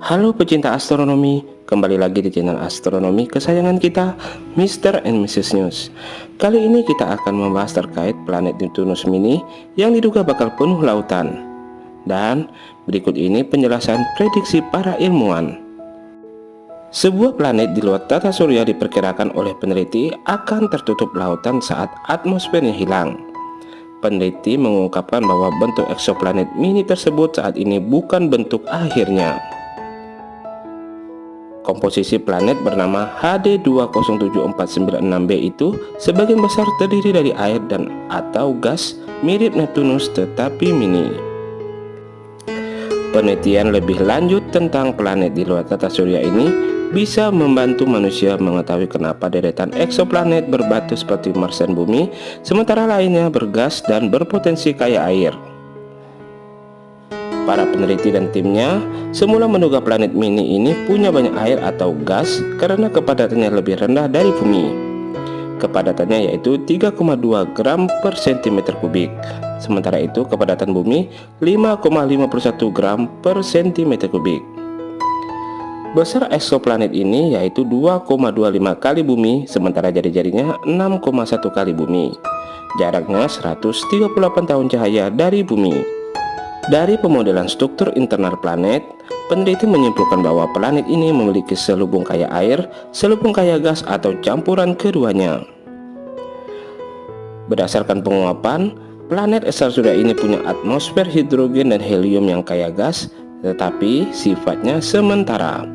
Halo pecinta astronomi, kembali lagi di channel astronomi kesayangan kita, Mr. and Mrs. News. Kali ini kita akan membahas terkait planet Neptunus mini yang diduga bakal penuh lautan. Dan berikut ini penjelasan prediksi para ilmuwan. Sebuah planet di luar tata surya diperkirakan oleh peneliti akan tertutup lautan saat atmosfernya hilang. Peneliti mengungkapkan bahwa bentuk eksoplanet mini tersebut saat ini bukan bentuk akhirnya. Komposisi planet bernama HD 207496b itu sebagian besar terdiri dari air dan atau gas mirip Neptunus tetapi mini. Penelitian lebih lanjut tentang planet di luar tata surya ini bisa membantu manusia mengetahui kenapa deretan eksoplanet berbatu seperti Mars dan Bumi, sementara lainnya bergas dan berpotensi kaya air. Para peneliti dan timnya semula menduga planet mini ini punya banyak air atau gas karena kepadatannya lebih rendah dari bumi. Kepadatannya yaitu 3,2 gram per cm kubik. Sementara itu kepadatan bumi 5,51 gram per cm kubik. Besar eksoplanet ini yaitu 2,25 kali bumi sementara jari-jarinya 6,1 kali bumi. Jaraknya 138 tahun cahaya dari bumi. Dari pemodelan struktur internal planet, peneliti menyimpulkan bahwa planet ini memiliki selubung kaya air, selubung kaya gas atau campuran keduanya. Berdasarkan penguapan, planet surya ini punya atmosfer hidrogen dan helium yang kaya gas, tetapi sifatnya sementara.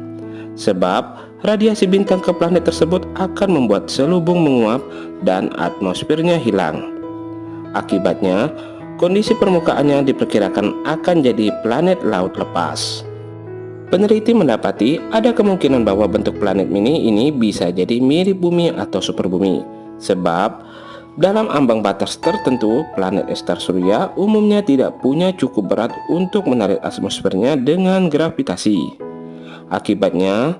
Sebab radiasi bintang ke planet tersebut akan membuat selubung menguap dan atmosfernya hilang. Akibatnya, Kondisi permukaannya diperkirakan akan jadi planet laut lepas. Peneliti mendapati ada kemungkinan bahwa bentuk planet mini ini bisa jadi mirip bumi atau super bumi. Sebab dalam ambang batas tertentu, planet estar surya umumnya tidak punya cukup berat untuk menarik atmosfernya dengan gravitasi. Akibatnya,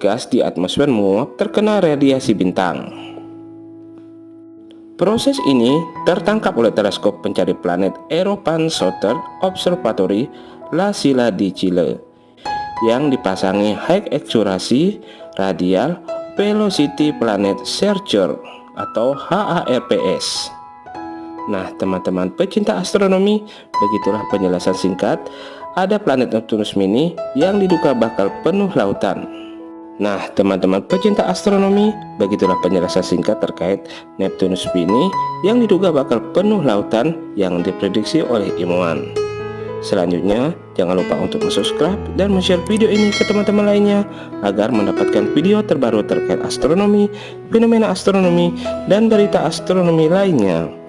gas di atmosfer menguap terkena radiasi bintang. Proses ini tertangkap oleh teleskop pencari planet European Southern Observatory La Silla di Chile yang dipasangi High Accuracy Radial Velocity Planet Searcher atau HARPS. Nah, teman-teman pecinta astronomi, begitulah penjelasan singkat ada planet Neptunus mini yang diduga bakal penuh lautan. Nah teman-teman pecinta astronomi Begitulah penjelasan singkat terkait Neptunus Bini ini Yang diduga bakal penuh lautan yang diprediksi oleh ilmuwan. Selanjutnya jangan lupa untuk subscribe dan share video ini ke teman-teman lainnya Agar mendapatkan video terbaru terkait astronomi, fenomena astronomi, dan berita astronomi lainnya.